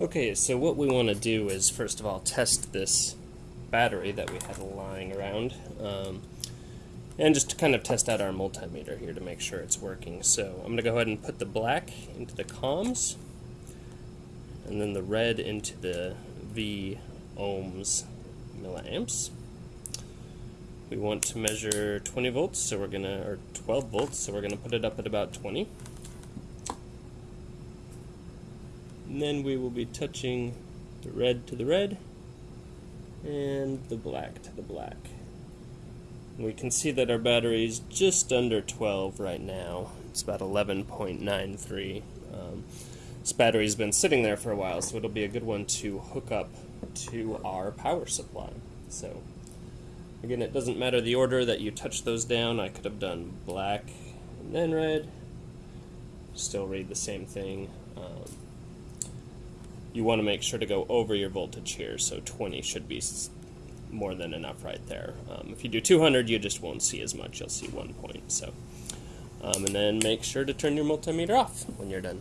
Okay, so what we want to do is first of all test this battery that we had lying around. Um, and just to kind of test out our multimeter here to make sure it's working. So I'm going to go ahead and put the black into the comms, and then the red into the V ohms milliamps. We want to measure 20 volts, so we're gonna, or 12 volts, so we're gonna put it up at about 20. And then we will be touching the red to the red and the black to the black. We can see that our battery is just under 12 right now. It's about 11.93. Um, this battery's been sitting there for a while, so it'll be a good one to hook up to our power supply. So, again, it doesn't matter the order that you touch those down. I could have done black and then red. Still read the same thing. Um, you want to make sure to go over your voltage here, so 20 should be more than enough right there. Um, if you do 200, you just won't see as much. You'll see one point. So, um, and then make sure to turn your multimeter off when you're done.